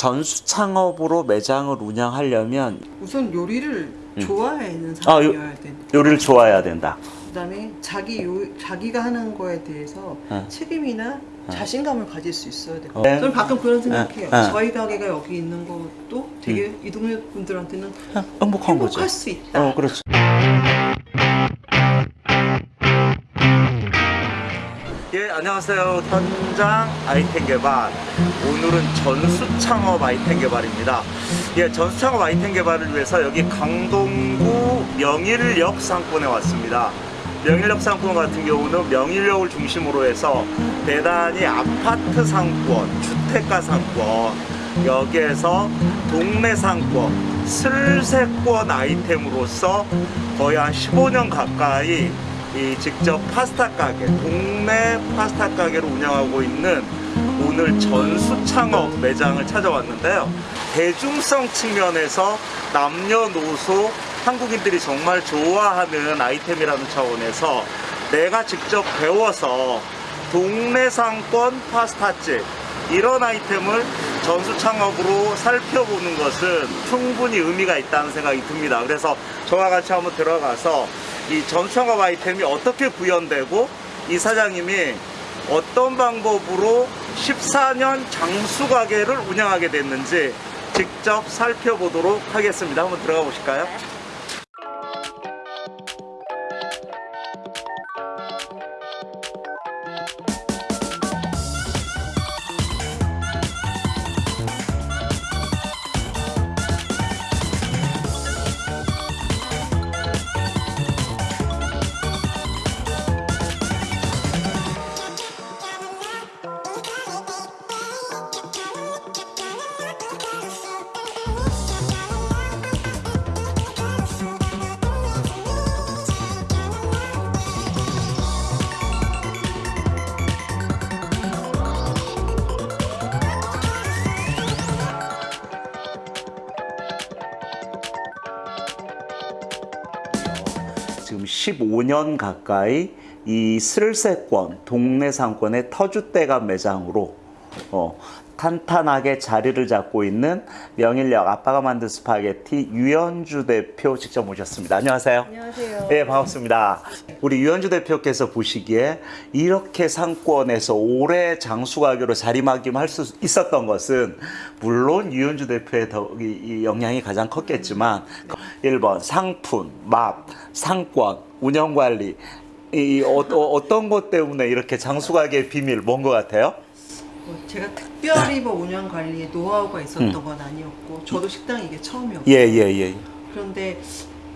전수 창업으로 매장을 운영하려면 우선 요리를 좋아하는 아, 요- 사람이어야 돼. 요리를 좋아해야 된다. 그다음에 자기 요, 자기가 하는 거에 대해서 어. 책임이나 자신감을 가질 수 있어야 돼요. 어. 저는 가끔 그런 생각해요. 어, 어. 저희 가게가 여기 있는 것도 되게 이 동네 분들한테는 행복한 거죠. 행복할 수 있다. 어, 그렇죠. 예, 안녕하세요. 현장 아이템 개발. 오늘은 전수 창업 아이템 개발입니다. 예, 전수 창업 아이템 개발을 위해서 여기 강동구 명일역 상권에 왔습니다. 명일역 상권 같은 경우는 명일역을 중심으로 해서 대단히 아파트 상권, 주택가 상권, 여기에서 동네 상권, 슬세권 아이템으로서 거의 한 15년 가까이 이 직접 파스타 가게, 동네 파스타 가게를 운영하고 있는 오늘 전수 창업 매장을 찾아왔는데요. 대중성 측면에서 남녀노소 한국인들이 정말 좋아하는 아이템이라는 차원에서 내가 직접 배워서 동네 상권 파스타집 이런 아이템을 전수 창업으로 살펴보는 것은 충분히 의미가 있다는 생각이 듭니다. 그래서 저와 같이 한번 들어가서 이 창업 아이템이 어떻게 구현되고 이 사장님이 어떤 방법으로 14년 장수 가게를 운영하게 됐는지 직접 살펴보도록 하겠습니다. 한번 들어가 보실까요? 15년 가까이 이 슬세권 동네 상권의 터줏대감 매장으로 어, 탄탄하게 자리를 잡고 있는 명일역 아빠가 만든 스파게티 유현주 대표 직접 모셨습니다. 안녕하세요. 안녕하세요. 네, 반갑습니다. 우리 유현주 대표께서 보시기에 이렇게 상권에서 오래 장수가게로 자리매김할 수 있었던 것은 물론 유현주 대표의 더, 이, 이 영향이 가장 컸겠지만 1번 상품, 맛, 상권, 운영관리 이 어, 어떤 것 때문에 이렇게 장수가게의 비밀 뭔 것 같아요? 뭐 제가 특별히 뭐 운영 관리에 노하우가 있었던 건 아니었고 저도 식당 이게 처음이었고 음. 예, 예, 예. 그런데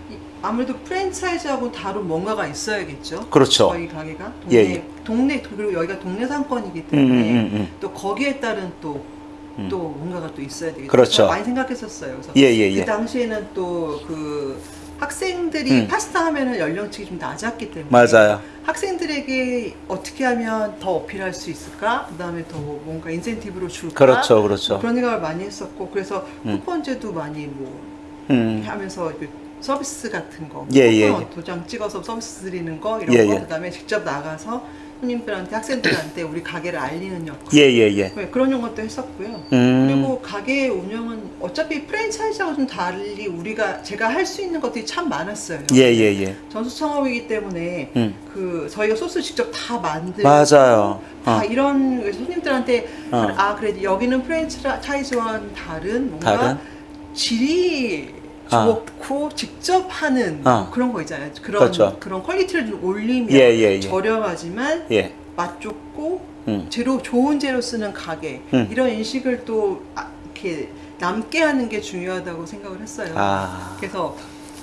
이- 아무래도 프랜차이즈하고 다른 뭔가가 있어야겠죠. 그렇죠. 저희 가게가 동네 예, 예. 동네 그리고 여기가 동네 상권이기 음, 때문에 음, 음. 또 거기에 따른 또또 뭔가가 또 있어야 되겠죠. 그렇죠. 많이 생각했었어요. 그래서 예, 예, 예. 그 당시에는 또 그 학생들이 음. 파스타 하면은 연령층이 좀 낮았기 때문에 맞아요. 학생들에게 어떻게 하면 더 어필할 수 있을까? 그 다음에 더 뭔가 인센티브로 줄까? 그렇죠, 그렇죠. 그런 생각을 많이 했었고 그래서 음. 쿠폰제도 많이 뭐 음. 하면서 그 서비스 같은 거 예, 예, 예. 도장 찍어서 서비스 드리는 거 이런 예, 거 예. 그다음에 직접 나가서 손님들한테 학생들한테 우리 가게를 알리는 역할 예, 예, 예. 네, 그런 것도 했었고요. 음. 그리고 가게 운영은 어차피 프랜차이즈하고 좀 달리 우리가 제가 할 수 있는 것들이 참 많았어요. 예, 예, 예. 전수 창업이기 때문에 음. 그 저희가 소스 직접 다 만들고 맞아요. 다 어. 이런 손님들한테 어. 아 그래 여기는 프랜차이즈와는 다른 뭔가 다른? 질이 어. 좋고 직접 하는 어. 그런 거 있잖아요. 그런 그렇죠. 그런 quality를 좀 올리면 예, 예, 예. 저렴하지만 예. 맛 좋고 음. 재료 좋은 재료 쓰는 가게 음. 이런 인식을 또 아, 이렇게 남게 하는 게 중요하다고 생각을 했어요. 아. 그래서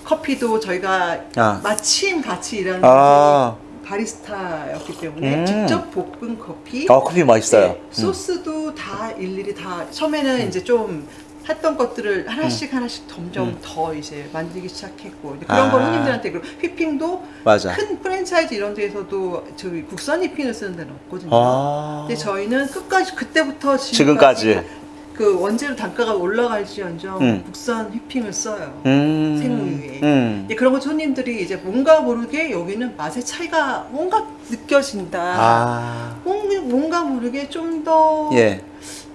커피도 저희가 아. 마침 같이 일하는 아. 바리스타였기 때문에 음. 직접 볶은 커피, 아, 커피 맛있어요. 네, 소스도 다 일일이 다 처음에는 이제 좀 했던 것들을 하나씩 하나씩 점점 음. 더 이제 만들기 시작했고 이제 그런 아. 걸 손님들한테 그리고 휘핑도 맞아. 큰 프랜차이즈 이런 데에서도 저희 국산 휘핑을 쓰는 데는 없거든요. 아. 근데 저희는 끝까지 그때부터 지금까지. 지금까지 그 원재료 단가가 올라갈지언정 음. 국산 휘핑을 써요. 음. 생우유에. 음. 이제 그런 거 손님들이 이제 뭔가 모르게 여기는 맛의 차이가 뭔가 느껴진다. 아. 뭔- 뭔가 모르게 좀더 예.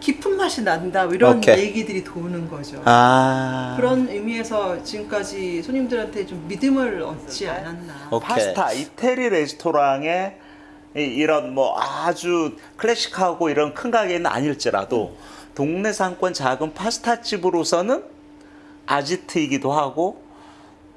깊은 맛이 난다 뭐 이런 오케이. 얘기들이 도는 거죠. 아. 그런 의미에서 지금까지 손님들한테 좀 믿음을 얻지 않았나. 오케이. 파스타 이태리 레스토랑에 이- 이런 뭐 아주 클래식하고 이런 큰 가게는 아닐지라도 동네 상권 작은 파스타 집으로서는 아지트이기도 하고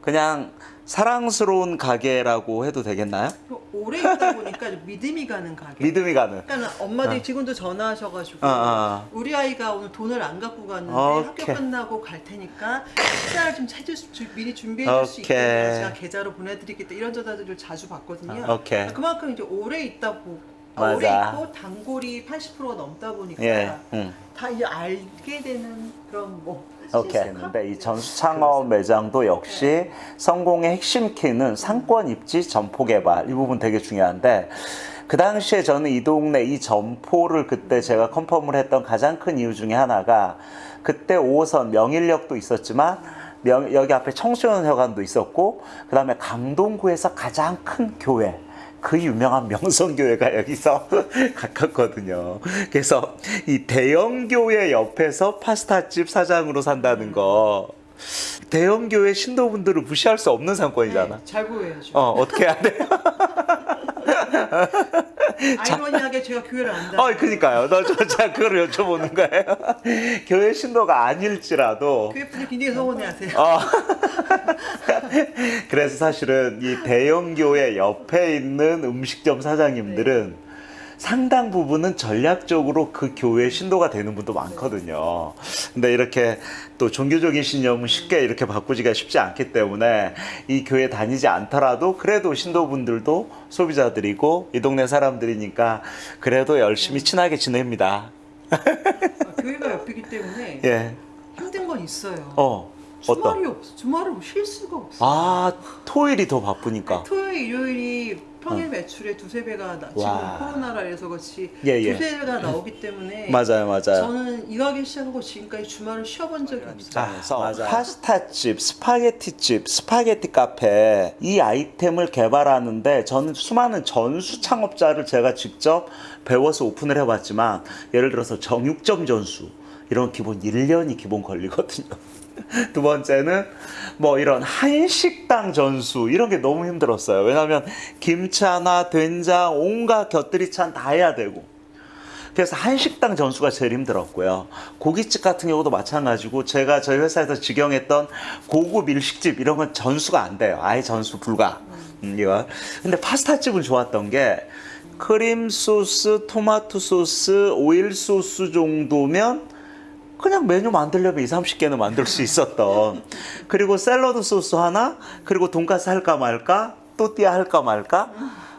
그냥 사랑스러운 가게라고 해도 되겠나요? 오래 있다 보니까 좀 믿음이 가는 가게. 믿음이 가는. 그러니까 엄마들이 지금도 전화하셔가지고 어, 어. 우리 아이가 오늘 돈을 안 갖고 갔는데. 학교 끝나고 갈 테니까 식사를 좀 해줄 수, 주- 미리 준비해 줄 수. 있게 제가 계좌로 보내드리겠다 이런 전화들을 자주 받거든요. 아, 오케이. 그만큼 이제 오래 있다 보 아, 맞아. 오래 있고 단골이 80%가 넘다 보니까 예. 응. 다 이제 알게 되는 그런 뭐 오케이. 근데 이 전수 창업 매장도 역시 성공의 핵심 키는 상권 입지 점포 개발 이 부분 되게 중요한데 그 당시에 저는 이 동네 이 점포를 그때 제가 컨펌을 했던 가장 큰 이유 중에 하나가 그때 5호선 명일역도 있었지만 명- 여기 앞에 청소년회관도 있었고 그 다음에 강동구에서 가장 큰 교회 그 유명한 명성교회가 여기서 가깝거든요. 그래서 이 대형교회 옆에서 파스타집 사장으로 산다는 거 대형교회 신도분들을 무시할 수 없는 상권이잖아. 네, 잘 보여야죠. 어, 어떻게 해야 돼? 아이러니하게 제가 교회를 안 다녀요. 어, 그니까요. 너, 저, 제가 그걸 여쭤보는 거예요. 교회 신도가 아닐지라도. 교회 분들 굉장히 서운해하세요. 어. 그래서 사실은 이 대형 교회 옆에 있는 음식점 사장님들은 상당 부분은 전략적으로 그 교회 신도가 되는 분도 많거든요. 근데 이렇게 또 종교적인 신념은 쉽게 이렇게 바꾸기가 쉽지 않기 때문에 이 교회 다니지 않더라도 그래도 신도분들도 소비자들이고 이 동네 사람들이니까 그래도 열심히 친하게 지냅니다. 아, 교회가 옆이기 때문에 예. 힘든 건 있어요. 어. 어떤? 주말이 없어. 주말을 쉴 수가 없어. 아, 토요일이 더 바쁘니까. 토요일, 일요일이 평일 매출의 두세 배가 나, 지금 와. 코로나라 해서 그렇지 예, 예. 두세 배가 나오기 때문에 맞아요, 맞아요. 저는 이 가게 시작하고 지금까지 주말을 쉬어본 적이 없어요. 그래서 파스타집, 스파게티집, 스파게티 카페 이 아이템을 개발하는데 저는 수많은 전수 창업자를 제가 직접 배워서 오픈을 해봤지만 예를 들어서 정육점 전수 이런 기본 1년이 기본 걸리거든요. 두 번째는 뭐 이런 한식당 전수 이런 게 너무 힘들었어요. 왜냐하면 김치나 된장 온갖 곁들이 찬 다 해야 되고 그래서 한식당 전수가 제일 힘들었고요. 고깃집 같은 경우도 마찬가지고 제가 저희 회사에서 직영했던 고급 일식집 이런 건 전수가 안 돼요. 아예 전수 불가. 음. 근데 파스타집은 좋았던 게 크림 소스, 토마토 소스, 오일 소스 정도면 그냥 메뉴 만들려면 2, 30개는 만들 수 있었던. 그리고 샐러드 소스 하나 그리고 돈가스 할까 말까 또띠아 할까 말까?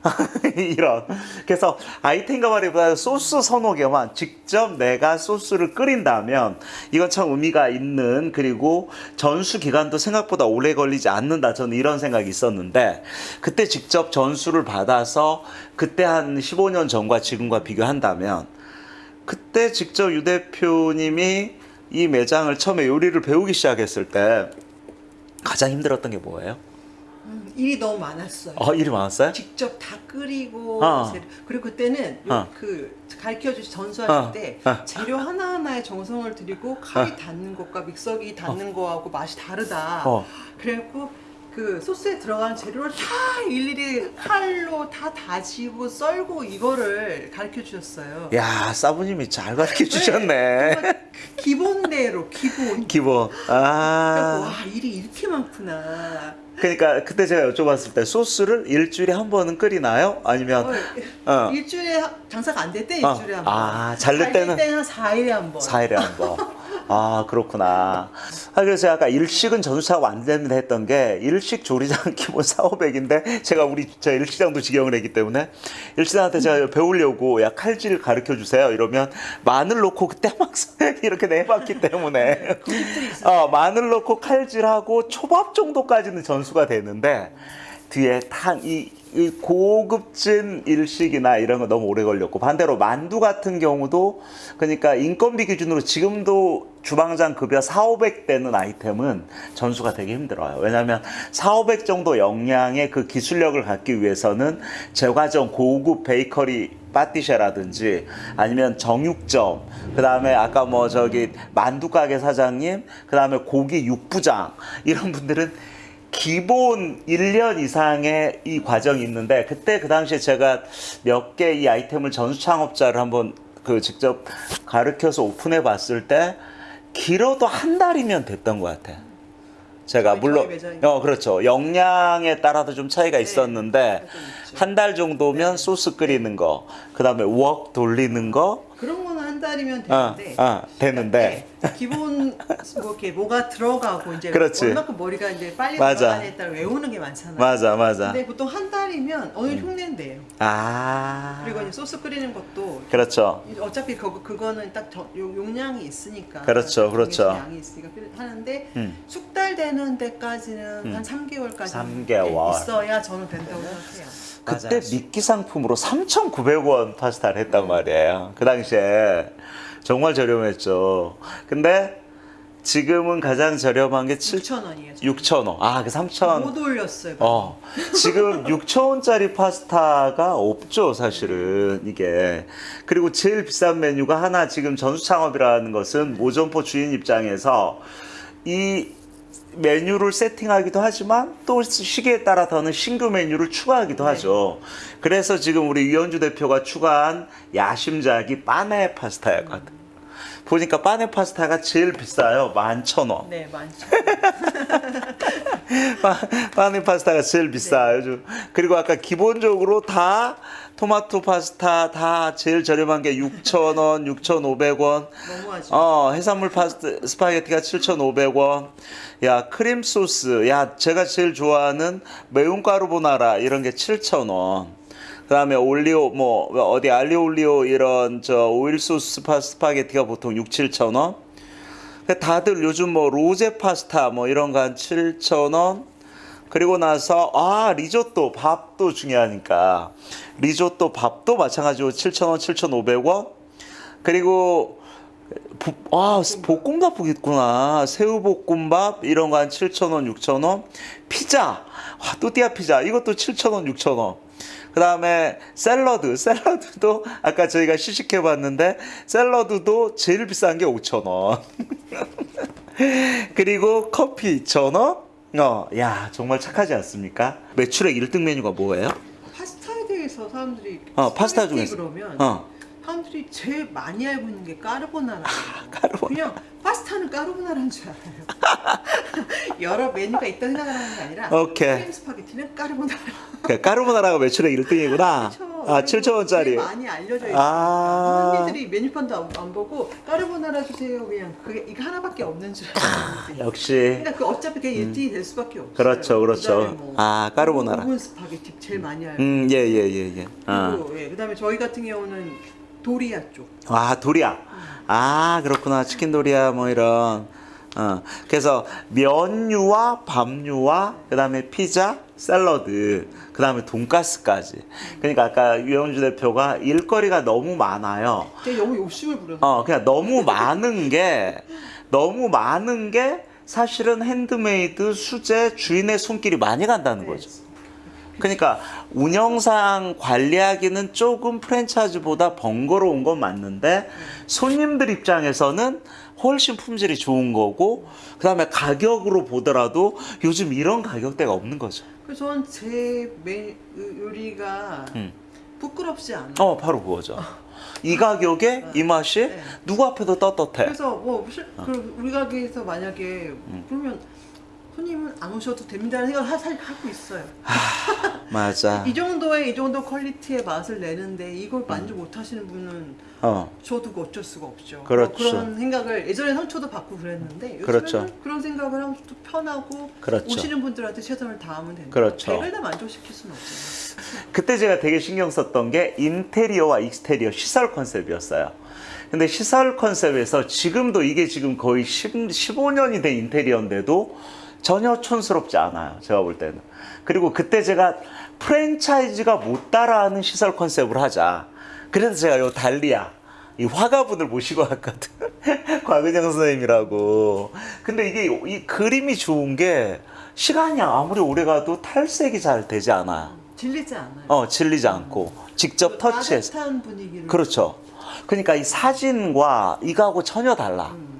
이런. 그래서 아이템 개발이보다 소스 서너 개만 직접 내가 소스를 끓인다면 이건 참 의미가 있는 그리고 전수 기간도 생각보다 오래 걸리지 않는다. 저는 이런 생각이 있었는데 그때 직접 전수를 받아서 그때 한 15년 전과 지금과 비교한다면 그때 직접 유 대표님이 이 매장을 처음에 요리를 배우기 시작했을 때 가장 힘들었던 게 뭐예요? 음, 일이 너무 많았어요. 어, 일이 많았어요? 직접 다 끓이고 어. 그리고 그때는 요- 어. 그 가르쳐 주신 전수하실 어. 때 어. 재료 하나하나에 정성을 들이고 칼이 닿는 것과 믹서기 닿는 거하고 맛이 다르다. 어. 그래갖고 그 소스에 들어가는 재료를 다 일일이 칼로 다 다지고 썰고 이거를 가르쳐 주셨어요. 야, 사부님이 잘 가르쳐 주셨네. 정말 기본대로 기본. 기본. 아. 와 일이 이렇게 많구나. 그러니까 그때 제가 여쭤봤을 때 소스를 일주일에 한 번은 끓이나요? 아니면 어, 어. 일주일에 하- 장사가 안 될때 어. 일주일에 한 번. 아, 잘될 때는? 한 4일에 한 번. 4일에 한 번. 아, 그렇구나. 아, 그래서 아까 일식은 전수차가 안 된다 했던 게 일식 조리장 기본 4, 500인데 제가 우리 저 일식장도 직영을 했기 때문에 일식장한테 제가 배우려고 야 칼질 가르쳐 주세요 이러면 마늘 넣고 그때 막 이렇게 내봤기 때문에 어, 마늘 넣고 칼질하고 초밥 정도까지는 전수가 되는데 뒤에 탕이 이 고급진 일식이나 이런 거 너무 오래 걸렸고 반대로 만두 같은 경우도 그러니까 인건비 기준으로 지금도 주방장 급여 4, 500 되는 아이템은 전수가 되게 힘들어요. 왜냐하면 4, 500 정도 영양의 그 기술력을 갖기 위해서는 제과점 고급 베이커리 빠띠쉐라든지 아니면 정육점 그 다음에 아까 뭐 저기 만두 가게 사장님 그 다음에 고기 육부장 이런 분들은 기본 1년 이상의 이 과정이 있는데 그때 그 당시에 제가 몇 개 이 아이템을 전수 창업자를 한번 그 직접 가르쳐서 오픈해 봤을 때 길어도 한 달이면 됐던 것 같아. 제가 물론. 어 그렇죠 역량에 따라도 좀 차이가 있었는데 좀 있죠. 한달 정도면 소스 끓이는 거 그다음에 웍 돌리는 거 그런 거는 한 달이면 어, 되는데 어, 되는데 네, 기본 뭐 이렇게 뭐가 들어가고 이제 그렇지. 얼마큼 머리가 이제 빨리 맞아. 들어가냐에 따라 외우는 게 많잖아요. 맞아 맞아 근데 보통 한 달이면 어느 정도 흉내는 돼요. 아 그리고 이제 소스 끓이는 것도 그렇죠 어차피 그거 그거는 딱 저- 요- 용량이 있으니까 그렇죠, 그렇죠. 양이 있으니까 하는데 음. 숙달되는 데까지는 음. 한 3개월까지 삼 개월. 있어야 저는 된다고 생각해요. 그때 미끼 상품으로 3,900원 파스타를 했단 말이에요. 그 당시에 정말 저렴했죠. 근데 지금은 가장 저렴한 게 7, 6천 원이에요. 6,000원. 아, 그 3,000원. 못 올렸어요. 어, 지금 6,000원짜리 파스타가 없죠, 사실은, 이게. 그리고 제일 비싼 메뉴가 하나, 지금 전수 창업이라는 것은 모점포 주인 입장에서 이 메뉴를 세팅하기도 하지만 또 시기에 따라서는 신규 메뉴를 추가하기도 네. 하죠. 그래서 지금 우리 유현주 대표가 추가한 야심작이 빠네 파스타였거든. 보니까 빠네 파스타가 제일 비싸요. 11,000원. 네, 많죠. 빠- 빠네 파스타가 제일 비싸요. 요즘. 그리고 아까 기본적으로 다 토마토 파스타 다 제일 저렴한 게 6,000원, 6,500원. 너무하죠. 어, 해산물 파스타 스파게티가 7,500원. 야, 크림 소스. 야, 제가 제일 좋아하는 매운 까르보나라 이런 게 7,000원. 그 다음에 올리오 뭐 어디 알리오 올리오 이런 저 오일 소스 스파, 스파게티가 보통 6, 7,000원. 근데 다들 요즘 뭐 로제 파스타 뭐 이런 거 한 7,000원. 그리고 나서 아 리조또 밥도 중요하니까 리조또 밥도 마찬가지로 7,000원, 7,500원. 그리고 부- 아 볶음밥 있구나 새우볶음밥 이런 거 한 7,000원, 6,000원. 피자 와, 또띠아 피자 이것도 7,000원, 6,000원. 그 다음에 샐러드 샐러드도 아까 저희가 시식해 봤는데 샐러드도 제일 비싼 게 5,000원. 그리고 커피 2,000원. 어, 야 정말 착하지 않습니까? 매출액 1등 메뉴가 뭐예요? 파스타에 대해서 사람들이 어, 파스타 중에서. 그러면 어. 사람들이 제일 많이 알고 있는 게 까르보나라. 까르보나라. 그냥 파스타는 까르보나라인 줄 알아요. 여러 메뉴가 있다 생각하는 게 아니라 오케이. 크림 스파게티는 까르보나라. 그 까르보나라가 매출액 1등이구나. 아, 7,000원짜리. 되게 많이 알려져 있어요. 아. 사람들이 메뉴판도 안, 안 보고 까르보나라 주세요. 그냥 그게 이거 하나밖에 없는 줄 알았는데. 역시 그러니까 그 어차피 그게 1등이 될 수밖에 없어요. 그렇죠, 그렇죠. 뭐 아, 까르보나라. 오븐 스파게티 제일 많이 알고. 음, 예, 예, 예, 예. 아. 그리고 예, 그다음에 저희 같은 경우는 도리아 쪽. 아, 도리아. 아, 그렇구나. 치킨 도리아 뭐 이런. 어. 그래서 면류와 밥류와 그 다음에 피자, 샐러드, 그 다음에 돈가스까지. 그러니까 아까 유영주 대표가 일거리가 너무 많아요. 너무 욕심을 부려서. 어, 그냥 너무 많은 게 너무 많은 게 사실은 핸드메이드 수제 주인의 손길이 많이 간다는 네. 거죠. 그러니까 운영상 관리하기는 조금 프랜차이즈보다 번거로운 건 맞는데 손님들 입장에서는 훨씬 품질이 좋은 거고 그 다음에 가격으로 보더라도 요즘 이런 가격대가 없는 거죠. 그래서 저는 제 메, 요리가 음. 부끄럽지 않아. 어, 바로 그거죠. 이 가격에 이 맛이 네. 누구 앞에도 떳떳해. 그래서 뭐 실- 그 우리 가게에서 만약에 음. 그러면 손님은 안 오셔도 됩니다는 생각을 하, 사- 하고 있어요. 맞아. 이 정도의 이 정도 퀄리티의 맛을 내는데 이걸 만족 못 하시는 분은 어. 저도 그 어쩔 수가 없죠. 그렇죠. 뭐 그런 생각을 예전에 상처도 받고 그랬는데 그렇죠. 그런 생각을 하면 또 편하고 그렇죠. 오시는 분들한테 최선을 다하면 된다. 그렇죠. 백을 다 만족시킬 수는 없잖아요. 그때 제가 되게 신경 썼던 게 인테리어와 익스테리어 시설 컨셉이었어요. 근데 시설 컨셉에서 지금도 이게 지금 거의 10, 15년이 된 인테리어인데도 전혀 촌스럽지 않아요. 제가 볼 때는. 그리고 그때 제가 프랜차이즈가 못 따라하는 시설 컨셉을 하자. 그래서 제가 요 달리아 이 화가분을 모시고 왔거든. 곽은영 선생님이라고. 근데 이게 이 그림이 좋은 게 시간이 아무리 오래 가도 탈색이 잘 되지 않아. 질리지 않아요. 어, 질리지 않고 직접 터치해서 따뜻한 분위기를. 그렇죠. 그러니까 이 사진과 이거하고 전혀 달라. 음.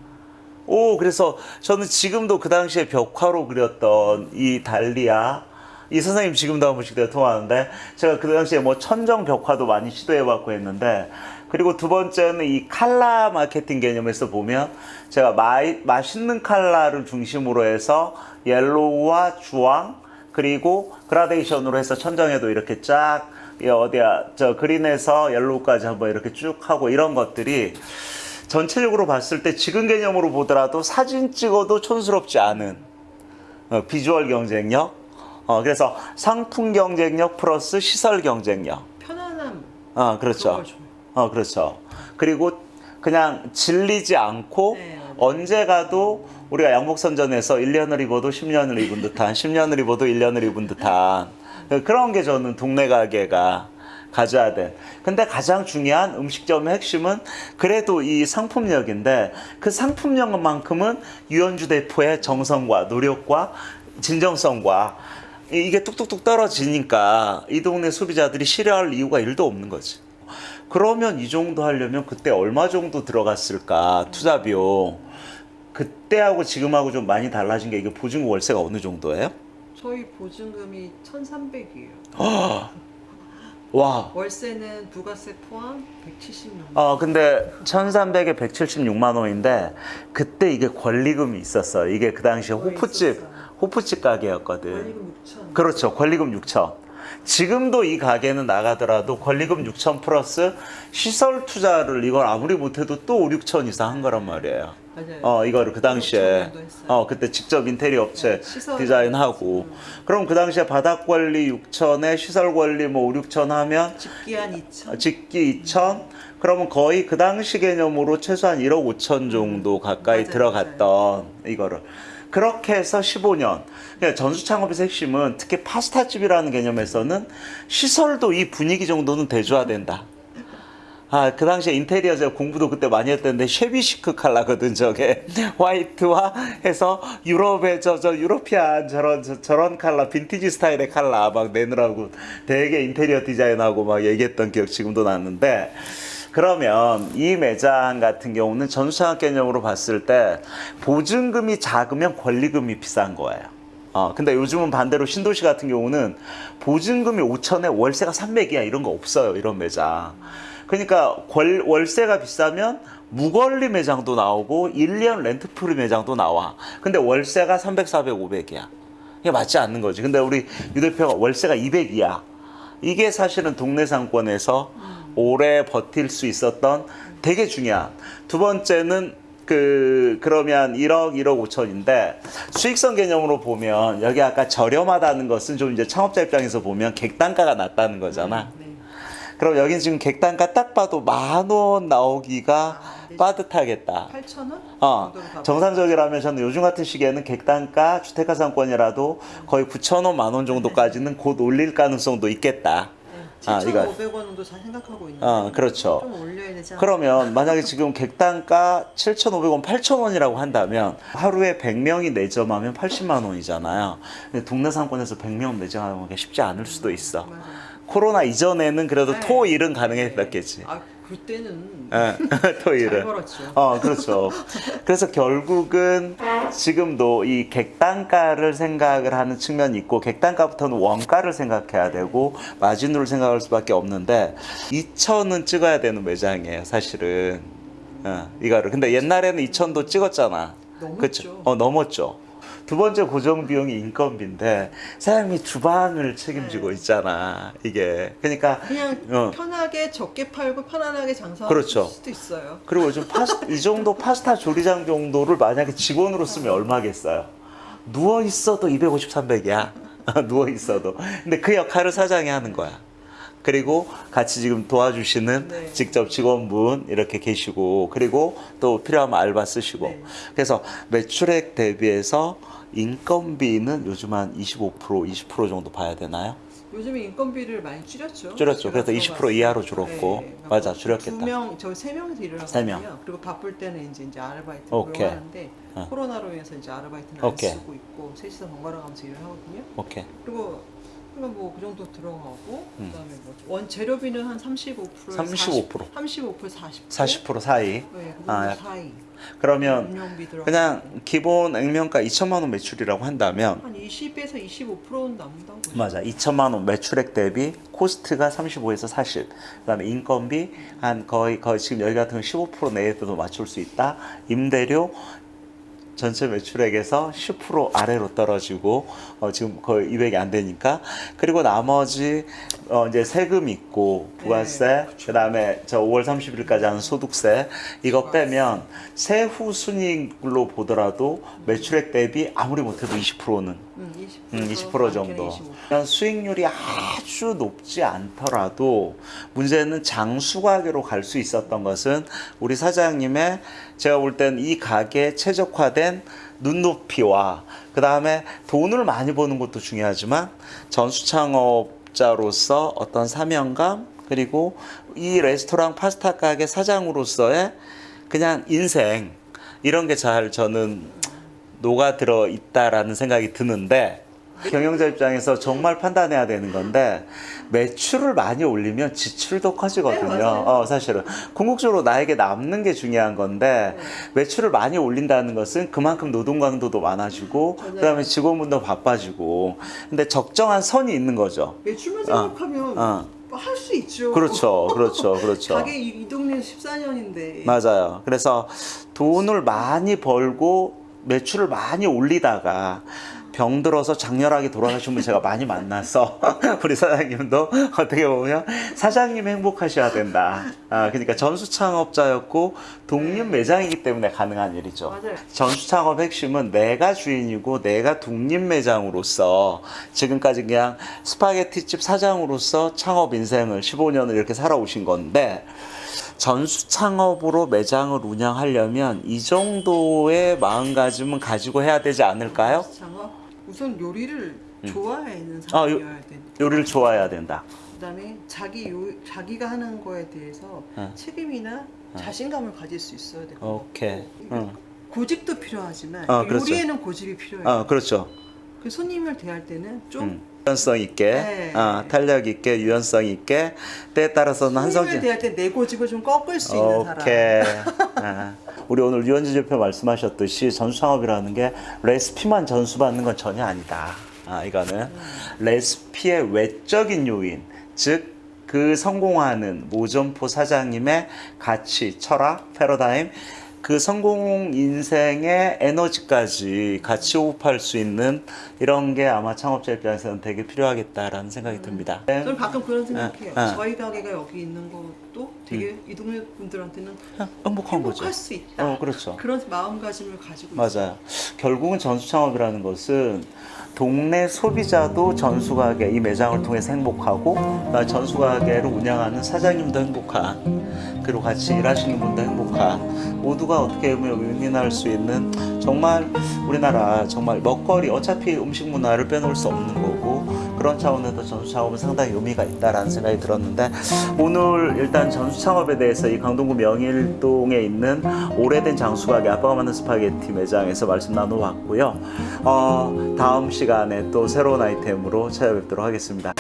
오, 그래서 저는 지금도 그 당시에 벽화로 그렸던 이 달리아, 이 선생님 지금도 한 번씩 내가 통화하는데, 제가 그 당시에 뭐 천정 벽화도 많이 시도해봤고 했는데, 그리고 두 번째는 이 칼라 마케팅 개념에서 보면, 제가 마이, 맛있는 칼라를 중심으로 해서 yellow와 주황, 그리고 gradation으로 해서 천정에도 이렇게 쫙, 이 어디야, 저 green에서 yellow까지 한번 이렇게 쭉 하고 이런 것들이 전체적으로 봤을 때 지금 개념으로 보더라도 사진 찍어도 촌스럽지 않은 어, 비주얼 경쟁력. 어, 그래서 상품 경쟁력 플러스 시설 경쟁력. 편안함. 어, 그렇죠. 어, 그렇죠. 그리고 그냥 질리지 않고 네. 언제 가도 우리가 양복선전에서 1년을 입어도 10년을 입은 듯한, 10년을 입어도 1년을 입은 듯한 그런 게 저는 동네 가게가 가져야 돼. 근데 가장 중요한 음식점의 핵심은 그래도 이 상품력인데 그 상품력만큼은 유현주 대표의 정성과 노력과 진정성과 이- 이게 뚝뚝뚝 떨어지니까 이 동네 소비자들이 싫어할 이유가 일도 없는 거지. 그러면 이 정도 하려면 그때 얼마 정도 들어갔을까 투자 비용 그때하고 지금하고 좀 많이 달라진 게 이게 보증금 월세가 어느 정도예요? 저희 보증금이 1,300이에요. 와. 월세는 부가세 포함 176만. 어 근데 1,300에 176만 원인데 그때 이게 권리금이 있었어. 이게 그 당시에 어, 호프집 있었어요. 호프집 가게였거든. 원리금 6천. 그렇죠. 권리금 6천. 지금도 이 가게는 나가더라도 권리금 6천 플러스 시설 투자를 이걸 아무리 못해도 또 5, 6천 이상 한 거란 말이에요. 맞아요. 어 이거를 그 당시에 5천 정도 했어요. 어 그때 직접 인테리어 업체 네. 디자인하고 그럼 그 당시에 바닥 관리 6천에 시설 관리 뭐 5, 6천 하면 집기한 2천. 집기 2천 그러면 거의 그 당시 개념으로 최소한 1억 5천 정도 가까이 맞아요, 들어갔던 이거를 그렇게 해서 15년 그러니까 전수 창업의 핵심은 특히 파스타집이라는 개념에서는 시설도 이 분위기 정도는 대줘야 된다. 아, 그 당시에 인테리어 제가 공부도 그때 많이 했던데 shabby chic 칼라거든 저게 white와 해서 유럽의 저 저 European 저런 저, 저런 칼라 빈티지 스타일의 칼라 막 내느라고 되게 인테리어 디자인하고 막 얘기했던 기억 지금도 났는데 그러면 이 매장 같은 경우는 전수창업 개념으로 봤을 때 보증금이 작으면 권리금이 비싼 거예요. 어, 근데 요즘은 반대로 신도시 같은 경우는 보증금이 5천에 월세가 300이야 이런 거 없어요 이런 매장. 그러니까 월, 월세가 비싸면 무권리 매장도 나오고 1년 렌트프리 매장도 나와. 근데 월세가 300, 400, 500이야. 이게 맞지 않는 거지. 근데 우리 유 대표가 월세가 200이야. 이게 사실은 동네 상권에서 오래 버틸 수 있었던 되게 중요한. 두 번째는 그 그러면 1억 1억 5천인데 수익성 개념으로 보면 여기 아까 저렴하다는 것은 좀 이제 창업자 입장에서 보면 객단가가 낮다는 거잖아. 네. 그럼 여긴 지금 객단가 딱 봐도 만 원 나오기가 안 되죠. 빠듯하겠다. 8천 원? 어, 정도로 가고. 정상적이라면 저는 요즘 같은 시기에는 객단가 주택가 상권이라도 거의 9천 원, 만 원 정도까지는 곧 올릴 가능성도 있겠다. 네. 아, 이거. 7,500원 정도 잘 생각하고 있는데. 어, 그렇죠. 좀 올려야 되지 않을까? 그러면 만약에 지금 객단가 7,500원, 8,000원이라고 한다면 하루에 100명이 내점하면 80만 원이잖아요. 근데 동네 상권에서 100명 내점하는 게 쉽지 않을 수도 있어. 맞아요. 코로나 이전에는 그래도 네. 토 일은 가능했겠지. 아, 그때는 예, 잘 토일은. 벌었죠. 어, 그렇죠. 그래서 결국은 지금도 이 객단가를 생각을 하는 측면이 있고, 객단가부터는 원가를 생각해야 되고, 마진율을 생각할 수밖에 없는데, 2천은 찍어야 되는 매장이에요, 사실은. 어, 이거를. 근데 옛날에는 2천도 찍었잖아. 넘었죠. 그쵸? 어, 넘었죠. 두 번째 고정 비용이 인건비인데, 사장님이 주방을 책임지고 네. 있잖아, 이게. 그러니까, 그냥 어. 편하게 적게 팔고 편안하게 장사할 그렇죠. 수도 있어요. 그리고 요즘 파스, 이 정도 파스타 조리장 정도를 만약에 직원으로 쓰면 얼마겠어요? 누워 있어도 250, 300이야. 누워 있어도. 근데 그 역할을 사장이 하는 거야. 그리고 같이 지금 도와주시는 네. 직접 직원분 이렇게 계시고 그리고 또 필요하면 알바 쓰시고 네. 그래서 매출액 대비해서 인건비는 요즘 한 25% 20% 정도 봐야 되나요? 요즘에 인건비를 많이 줄였죠. 줄였죠. 그래서 제가 20% 들어갔어요. 이하로 줄었고. 맞아, 줄였겠다. 두 명, 저 세 명이서 일을 세 하거든요. 명. 그리고 바쁠 때는 이제 이제 아르바이트 오케이. 고용하는데 어. 코로나로 인해서 이제 아르바이트는 오케이. 안 쓰고 있고 셋이서 번갈아 가면서 일을 하거든요. 오케이. 그리고 그러면 뭐그 정도 들어가고 음. 그다음에 뭐 원 재료비는 한 35% 35%. 35% 40% 40% 사이. 네, 그 정도 아, 사이 그러면 들어 그냥 기본 액면가 2천만 원 매출이라고 한다면 한 20에서 25%는 남는다고 맞아. 2천만 원 매출액 대비 코스트가 35에서 40. 그다음에 인건비 한 거의 거의 지금 여기 같은 경우 15% 내에도 맞출 수 있다. 임대료 전체 매출액에서 10% 아래로 떨어지고 어, 지금 거의 200이 안 되니까. 그리고 나머지 어, 이제 세금 있고 부가세 그다음에 저 5월 30일까지 하는 소득세. 이거 빼면 세후 순이익으로 보더라도 매출액 대비 아무리 못해도 20%는 음, 20%, 음, 20% 정도. 그냥 수익률이 아주 높지 않더라도 문제는 장수가게로 갈 수 있었던 것은 우리 사장님의 제가 볼 땐 이 가게에 최적화된 눈높이와 그 다음에 돈을 많이 버는 것도 중요하지만 전수창업자로서 어떤 사명감 그리고 이 레스토랑 파스타 가게 사장으로서의 그냥 인생 이런 게 잘 저는 녹아 들어 있다라는 생각이 드는데 경영자 입장에서 정말 판단해야 되는 건데 매출을 많이 올리면 지출도 네, 커지거든요. 맞아요. 어, 사실은 궁극적으로 나에게 남는 게 중요한 건데 네. 매출을 많이 올린다는 것은 그만큼 노동 강도도 많아지고 맞아요. 그다음에 직원분도 바빠지고 근데 적정한 선이 있는 거죠. 매출만 생각하면 어. 할수 있죠. 그렇죠, 그렇죠, 그렇죠. 가게 이, 이 동네 14년인데 맞아요. 그래서 돈을 많이 벌고 매출을 많이 올리다가 병들어서 장렬하게 돌아가신 분 제가 많이 만나서 우리 사장님도 어떻게 보면 사장님 행복하셔야 된다. 아, 그러니까 전수 창업자였고 독립 매장이기 때문에 가능한 일이죠. 맞아요. 전수 창업 핵심은 내가 주인이고 내가 독립 매장으로서 지금까지 그냥 스파게티집 사장으로서 창업 인생을 15년을 이렇게 살아오신 건데 전수 창업으로 매장을 운영하려면 이 정도의 마음가짐은 가지고 해야 되지 않을까요? 장어 우선 요리를 좋아하는 아, 요- 사람이어야 돼. 요리를 좋아해야 된다. 그다음에 자기 요, 자기가 하는 거에 대해서 응. 책임이나 자신감을 가질 수 있어야 되고 오케이. 응. 고집도 필요하지만 어, 그렇죠. 요리에는 고집이 필요해요. 어, 그렇죠. 그 손님을 대할 때는 좀 음. 유연성 있게, 네. 어, 탄력 있게, 유연성 있게, 때에 따라서는 한성진. 대할 때 내 고집을 좀 꺾을 수 있는 사람. 오케이. 아, 우리 오늘 유원지 대표 말씀하셨듯이 전수 창업이라는 게 레시피만 전수받는 건 전혀 아니다. 아, 이거는 레시피의 외적인 요인, 즉, 그 성공하는 모점포 사장님의 가치, 철학, 패러다임, 그 성공 인생의 에너지까지 같이 호흡할 수 있는 이런 게 아마 창업자 입장에서는 되게 필요하겠다라는 생각이 듭니다. 저는 가끔 그런 생각해요. 어, 어. 저희 가게가 여기 있는 것도 되게 이 동네 분들한테는 행복한 거죠. 행복할 수 있다. 어, 그렇죠. 그런 마음가짐을 가지고 있어요. 맞아요. 결국은 전수 창업이라는 것은 동네 소비자도 전수 가게 이 매장을 통해서 행복하고 그다음에 전수 가게를 운영하는 사장님도 행복한 그리고 같이 일하시는 분도 행복한 모두가 어떻게 보면 윈윈할 수 있는 정말 우리나라 정말 먹거리 어차피 음식 문화를 빼놓을 수 없는 거고 그런 차원에서 전수 창업은 상당히 의미가 있다라는 생각이 들었는데 오늘 일단 전수 창업에 대해서 이 강동구 명일동에 있는 오래된 장수가게 아빠가 만든 스파게티 매장에서 말씀 나눠봤고요. 어, 다음 시간에 또 새로운 아이템으로 찾아뵙도록 하겠습니다.